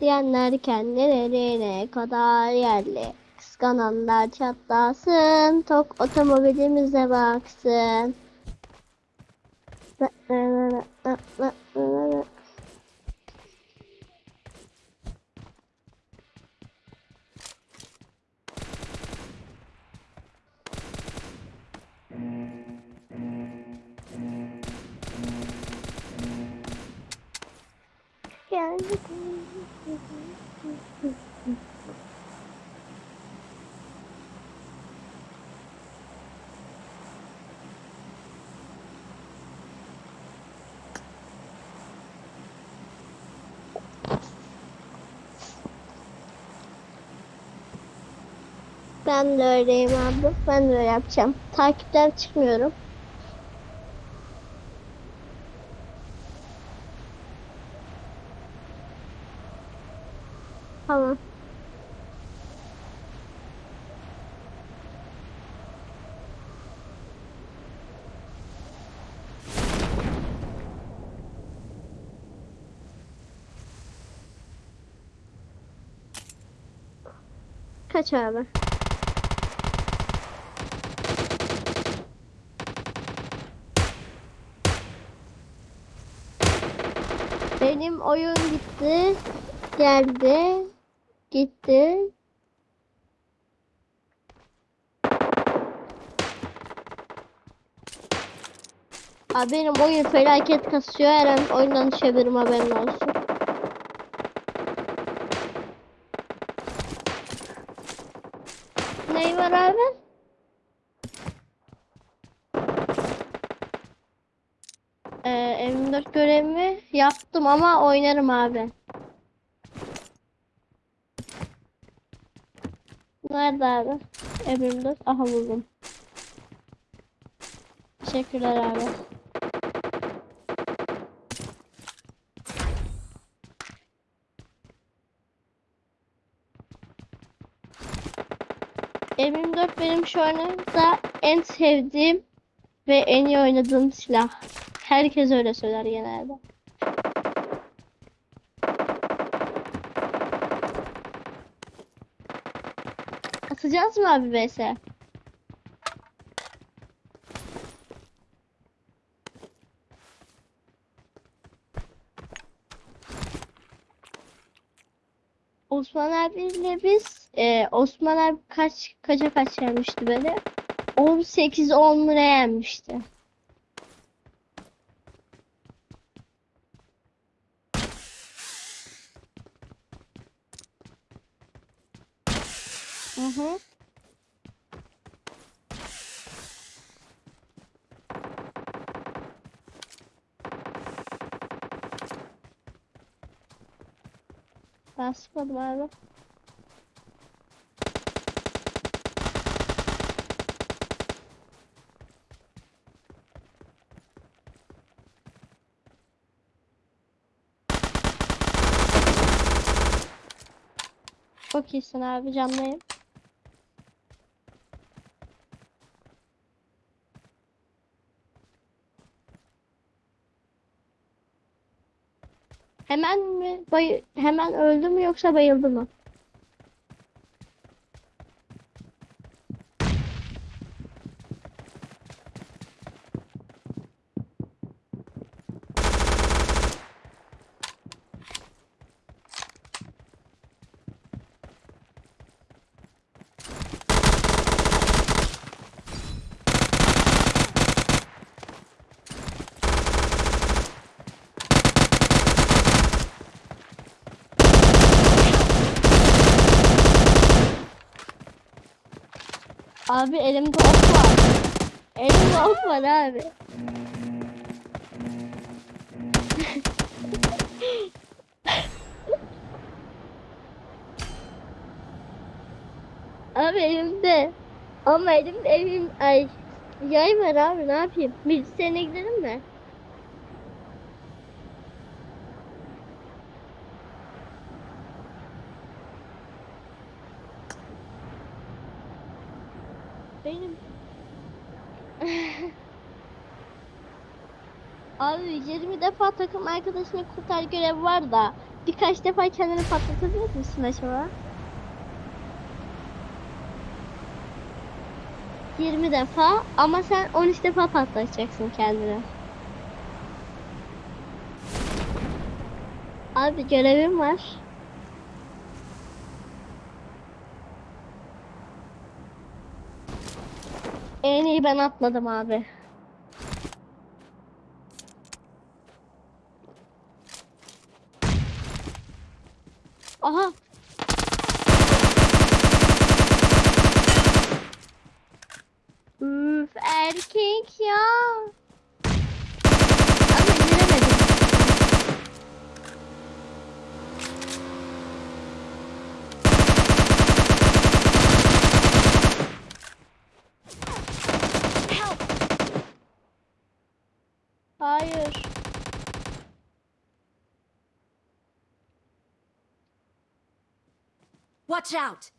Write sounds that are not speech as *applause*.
diyenler kendilerine kadar yerli. Kıskananlar çatlasın, tok otomobilimize baksın. Geldik. Ben de öyleyim abi. Ben de öyle yapacağım. Takipten çıkmıyorum. Tamam. Kaç abi? Benim oyun gitti. Geldi. Gitti. Abi benim oyun felaket kasıyor. Her an oyundan düşebilirim haberin olsun. Ney var abi? Ee, M4 görevimi yaptım ama oynarım abi. Nerede abi? M24. Aha buldum. Teşekkürler abi. M24 benim şu anda en sevdiğim ve en iyi oynadığım silah. Herkes öyle söyler genelde. Atacağız mı abi vs? Osman abiyle biz e, Osman abi kaç kaça kaç yenmişti beni? 18 10 lira Hı hı. Basmadım abi. Çok iyisin abi canlıyım. Hemen mi bay hemen öldü mü yoksa bayıldı mı? Abi elimde ok var. Elimde ok var abi. *laughs* Abi elimde. Ama elimde elim ay yay var abi ne yapayım? Bilgisayarına gidelim mi? Benim *laughs* Abi 20 defa takım arkadaşını kurtar görevi var da birkaç defa kendini patlatabilir misin acaba? 20 defa ama sen 13 defa patlatacaksın kendini. Abi görevim var. En iyi ben atladım abi. Aha. Üf erkek ya. Watch out!